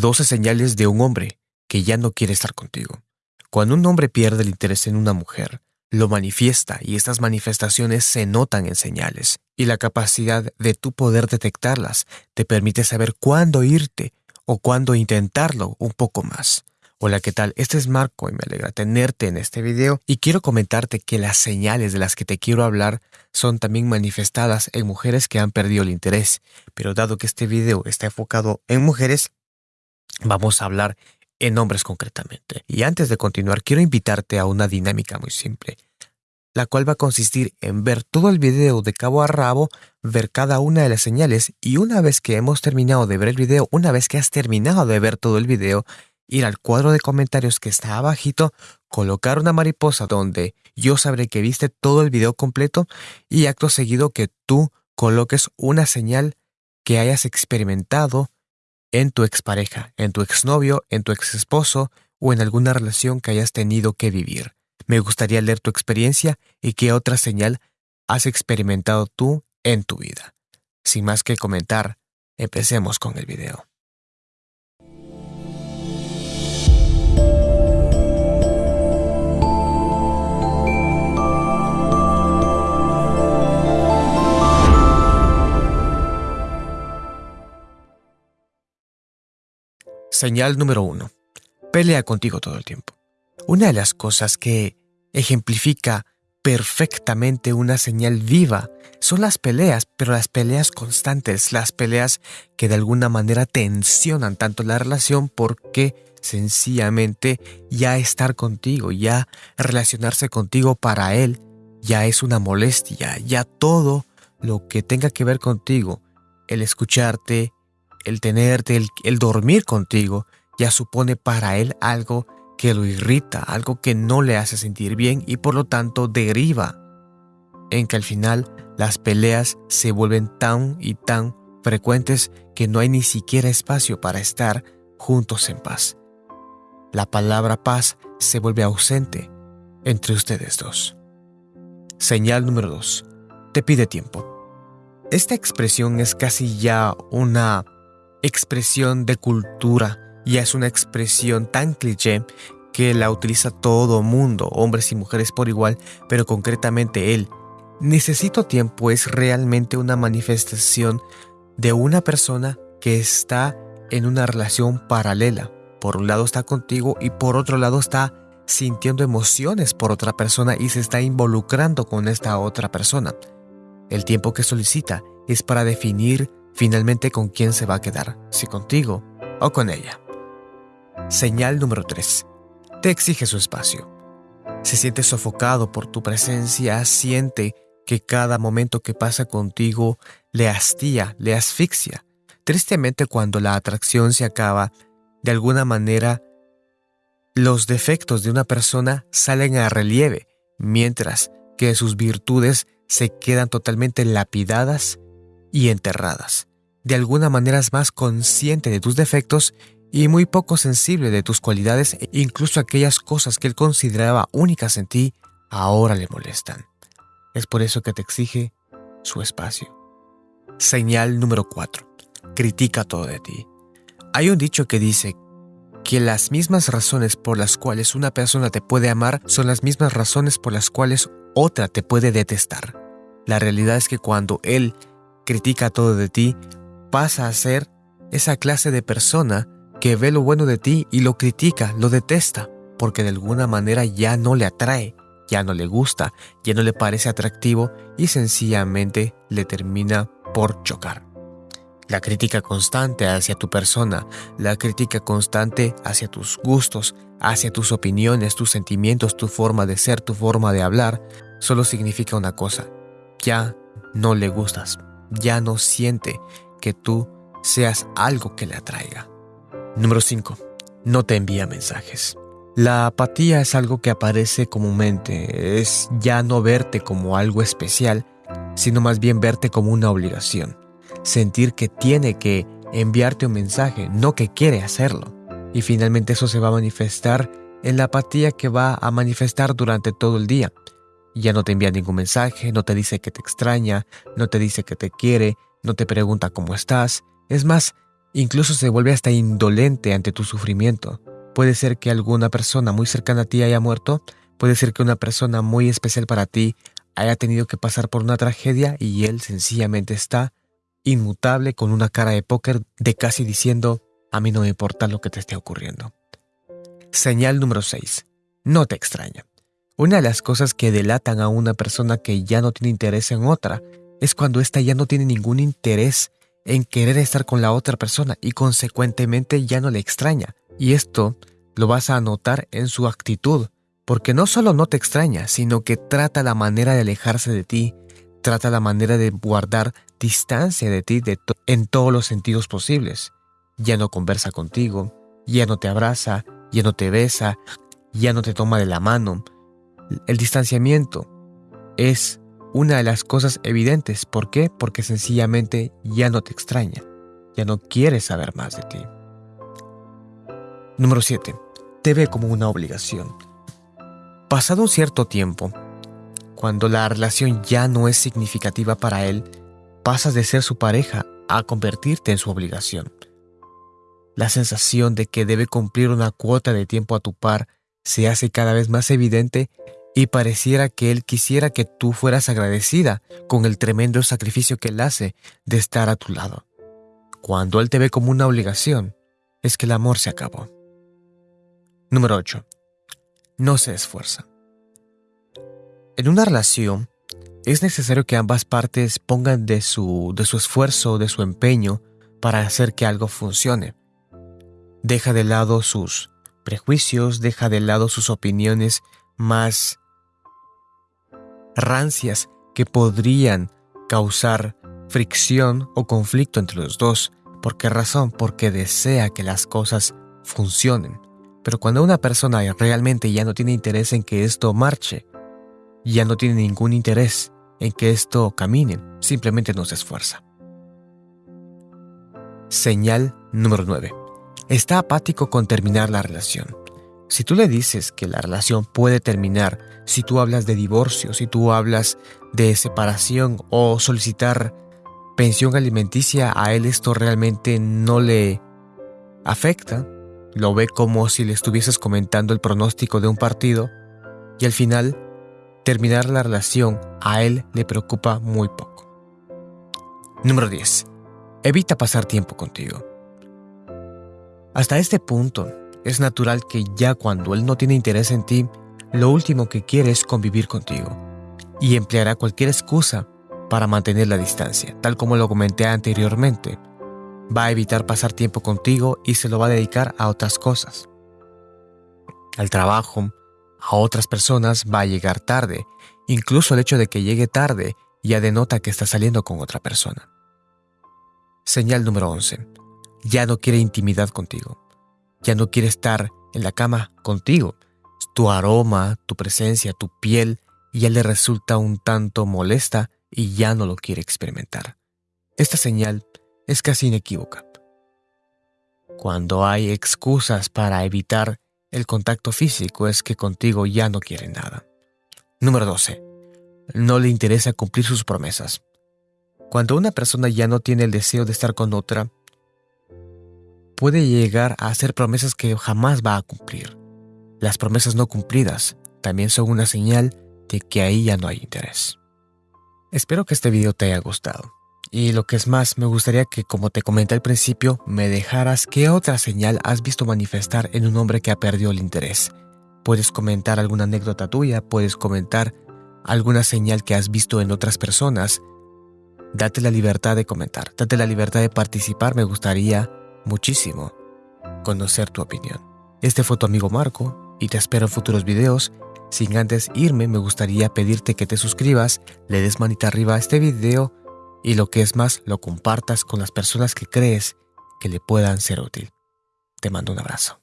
12 señales de un hombre que ya no quiere estar contigo. Cuando un hombre pierde el interés en una mujer, lo manifiesta y estas manifestaciones se notan en señales, y la capacidad de tu poder detectarlas te permite saber cuándo irte o cuándo intentarlo un poco más. Hola, ¿qué tal? Este es Marco y me alegra tenerte en este video y quiero comentarte que las señales de las que te quiero hablar son también manifestadas en mujeres que han perdido el interés, pero dado que este video está enfocado en mujeres, vamos a hablar en hombres concretamente. Y antes de continuar, quiero invitarte a una dinámica muy simple, la cual va a consistir en ver todo el video de cabo a rabo, ver cada una de las señales y una vez que hemos terminado de ver el video, una vez que has terminado de ver todo el video, ir al cuadro de comentarios que está abajito, colocar una mariposa donde yo sabré que viste todo el video completo y acto seguido que tú coloques una señal que hayas experimentado en tu expareja, en tu exnovio, en tu exesposo o en alguna relación que hayas tenido que vivir. Me gustaría leer tu experiencia y qué otra señal has experimentado tú en tu vida. Sin más que comentar, empecemos con el video. Señal número uno. Pelea contigo todo el tiempo. Una de las cosas que ejemplifica perfectamente una señal viva son las peleas, pero las peleas constantes, las peleas que de alguna manera tensionan tanto la relación porque sencillamente ya estar contigo, ya relacionarse contigo para él, ya es una molestia, ya todo lo que tenga que ver contigo, el escucharte, el tenerte, el, dormir contigo, ya supone para él algo que lo irrita, algo que no le hace sentir bien y por lo tanto deriva en que al final las peleas se vuelven tan y tan frecuentes que no hay ni siquiera espacio para estar juntos en paz. La palabra paz se vuelve ausente entre ustedes dos. Señal número 2. Te pide tiempo. Esta expresión es casi ya una expresión de cultura, ya es una expresión tan cliché que la utiliza todo mundo, hombres y mujeres por igual, pero concretamente él. Necesito tiempo es realmente una manifestación de una persona que está en una relación paralela. Por un lado está contigo y por otro lado está sintiendo emociones por otra persona y se está involucrando con esta otra persona. El tiempo que solicita es para definir finalmente con quién se va a quedar, si contigo o con ella. Señal número 3. Te exige su espacio. Se siente sofocado por tu presencia, siente que cada momento que pasa contigo le hastía, le asfixia. Tristemente cuando la atracción se acaba, de alguna manera los defectos de una persona salen a relieve, mientras que sus virtudes se quedan totalmente lapidadas y enterradas. De alguna manera es más consciente de tus defectos y muy poco sensible de tus cualidades incluso aquellas cosas que él consideraba únicas en ti ahora le molestan. Es por eso que te exige su espacio. Señal número 4. Critica todo de ti. Hay un dicho que dice que las mismas razones por las cuales una persona te puede amar son las mismas razones por las cuales otra te puede detestar. La realidad es que cuando él critica todo de ti, pasa a ser esa clase de persona que ve lo bueno de ti y lo critica, lo detesta, porque de alguna manera ya no le atrae, ya no le gusta, ya no le parece atractivo y sencillamente le termina por chocar. La crítica constante hacia tu persona, la crítica constante hacia tus gustos, hacia tus opiniones, tus sentimientos, tu forma de ser, tu forma de hablar, solo significa una cosa, ya no le gustas, ya no siente que tú seas algo que le atraiga. Número 5. No te envía mensajes. La apatía es algo que aparece comúnmente, es ya no verte como algo especial, sino más bien verte como una obligación. Sentir que tiene que enviarte un mensaje, no que quiere hacerlo. Y finalmente eso se va a manifestar en la apatía que va a manifestar durante todo el día. Ya no te envía ningún mensaje, no te dice que te extraña, no te dice que te quiere, no te pregunta cómo estás. Es más, Incluso se vuelve hasta indolente ante tu sufrimiento. Puede ser que alguna persona muy cercana a ti haya muerto, puede ser que una persona muy especial para ti haya tenido que pasar por una tragedia y él sencillamente está inmutable con una cara de póker de casi diciendo, a mí no me importa lo que te esté ocurriendo. Señal número 6. No te extraña. Una de las cosas que delatan a una persona que ya no tiene interés en otra es cuando ésta ya no tiene ningún interés en querer estar con la otra persona y consecuentemente ya no le extraña. Y esto lo vas a notar en su actitud, porque no solo no te extraña, sino que trata la manera de alejarse de ti, trata la manera de guardar distancia de ti en todos los sentidos posibles. Ya no conversa contigo, ya no te abraza, ya no te besa, ya no te toma de la mano. El distanciamiento es una de las cosas evidentes. ¿Por qué? Porque sencillamente ya no te extraña, ya no quiere saber más de ti. Número 7. Te ve como una obligación. Pasado un cierto tiempo, cuando la relación ya no es significativa para él, pasas de ser su pareja a convertirte en su obligación. La sensación de que debe cumplir una cuota de tiempo a tu par se hace cada vez más evidente y pareciera que él quisiera que tú fueras agradecida con el tremendo sacrificio que él hace de estar a tu lado. Cuando él te ve como una obligación, es que el amor se acabó. Número 8. No se esfuerza. En una relación, es necesario que ambas partes pongan de su, de su esfuerzo, de su empeño, para hacer que algo funcione. Deja de lado sus prejuicios, deja de lado sus opiniones más rancias que podrían causar fricción o conflicto entre los dos. ¿Por qué razón? Porque desea que las cosas funcionen. Pero cuando una persona realmente ya no tiene interés en que esto marche, ya no tiene ningún interés en que esto camine, simplemente no se esfuerza. Señal número 9. Está apático con terminar la relación. Si tú le dices que la relación puede terminar, si tú hablas de divorcio, si tú hablas de separación o solicitar pensión alimenticia, a él esto realmente no le afecta. Lo ve como si le estuvieses comentando el pronóstico de un partido y al final terminar la relación a él le preocupa muy poco. Número 10. Evita pasar tiempo contigo. Hasta este punto, es natural que ya cuando él no tiene interés en ti, lo último que quiere es convivir contigo y empleará cualquier excusa para mantener la distancia, tal como lo comenté anteriormente. Va a evitar pasar tiempo contigo y se lo va a dedicar a otras cosas. Al trabajo, a otras personas va a llegar tarde. Incluso el hecho de que llegue tarde ya denota que está saliendo con otra persona. Señal número 11. Ya no quiere intimidad contigo ya no quiere estar en la cama contigo. Tu aroma, tu presencia, tu piel ya le resulta un tanto molesta y ya no lo quiere experimentar. Esta señal es casi inequívoca. Cuando hay excusas para evitar el contacto físico es que contigo ya no quiere nada. Número 12. No le interesa cumplir sus promesas. Cuando una persona ya no tiene el deseo de estar con otra, puede llegar a hacer promesas que jamás va a cumplir. Las promesas no cumplidas también son una señal de que ahí ya no hay interés. Espero que este video te haya gustado. Y lo que es más, me gustaría que, como te comenté al principio, me dejaras qué otra señal has visto manifestar en un hombre que ha perdido el interés. Puedes comentar alguna anécdota tuya, puedes comentar alguna señal que has visto en otras personas. Date la libertad de comentar, date la libertad de participar, me gustaría muchísimo conocer tu opinión. Este fue tu amigo Marco y te espero en futuros videos. Sin antes irme, me gustaría pedirte que te suscribas, le des manita arriba a este video y lo que es más, lo compartas con las personas que crees que le puedan ser útil. Te mando un abrazo.